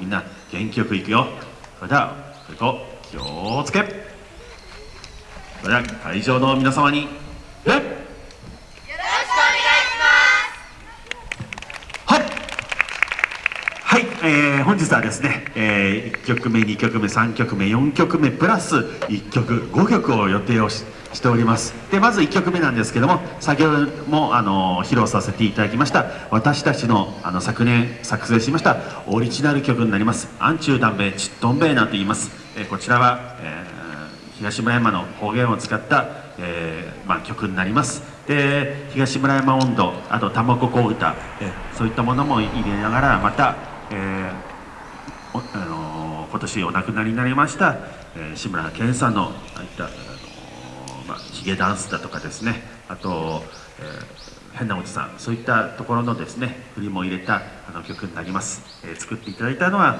みんな元気よくいくよ。それではそれと気をつけ。それでは会場の皆様に礼はい、はいえー、本日はですね、えー、1曲目2曲目3曲目4曲目プラス1曲5曲を予定をししております。でまず1曲目なんですけども先ほどもあの披露させていただきました私たちのあの昨年作成しましたオリジナル曲になります「アンチューダンベイチットンベイ」なんて言います、え、こちらは、えー、東村山の方言を使ったえーまあ、曲になります。で東村山温度あと卵子歌、えー、そういったものも入れながらまた、えーあの、今年お亡くなりになりました、え、志村けんさんのあいった、まあ、ヒゲダンスだとかですね。あと、えー、変なおじさん。そういったところのですね振りも入れたあの曲になります、えー、作っていただいたのは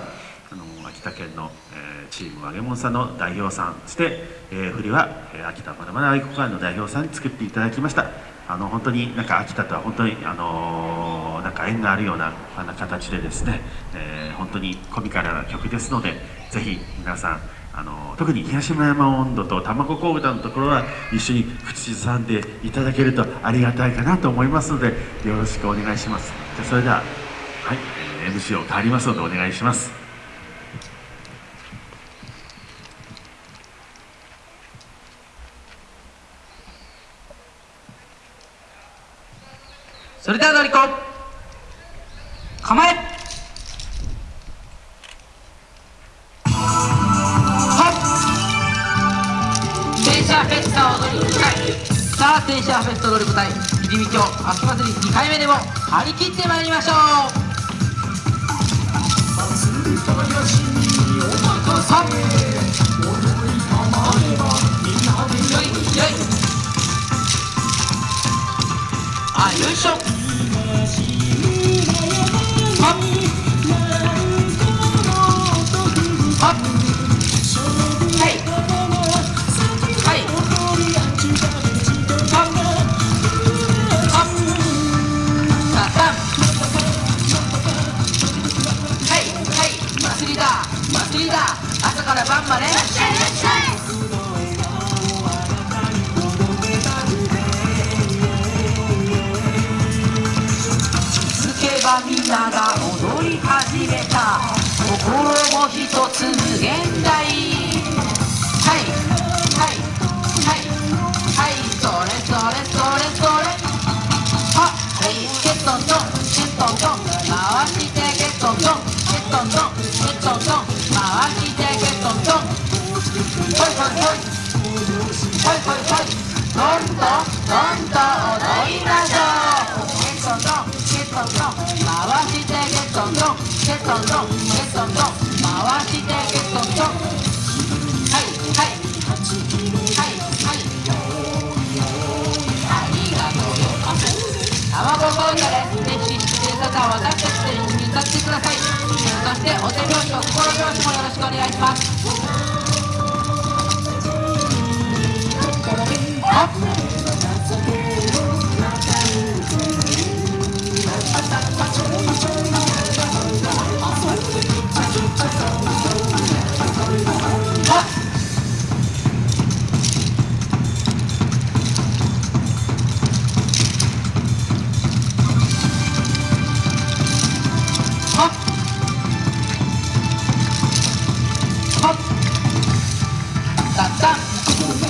あの秋田県の、えー、チーム揚げ物さんの代表さんそして、えー、振りは、えー、秋田まだまだ愛国館の代表さんに作っていただきました。あの本当になんか秋田とは本当にあのー、なんか縁があるようなあの形でですね、えー、本当にコミカルな曲ですのでぜひ皆さんあの特に東村山温度と卵子歌のところは一緒に口ずさんでいただけるとありがたいかなと思いますのでよろしくお願いします。じゃそれでははい、えー、MC を変わりますのでお願いします。それではのりこ。構え。さあ電車フェスタ踊り舞台入り道を秋祭り2回目でも張り切ってまいりましょうあよいしょ朝から晩まで。ばみんなが踊り始めた。心も一つ無限大。ほいほいほい。ほいほいほいどんどんどんどん踊りましょうケットントンケットントン回してケ Hop. Tap tap.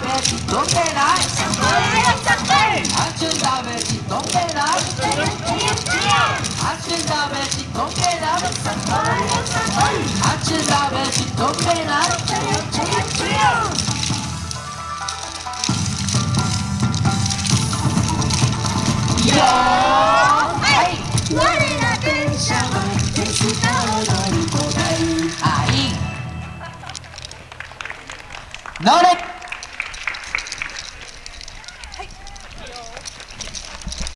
鍋どんない。んない。んない。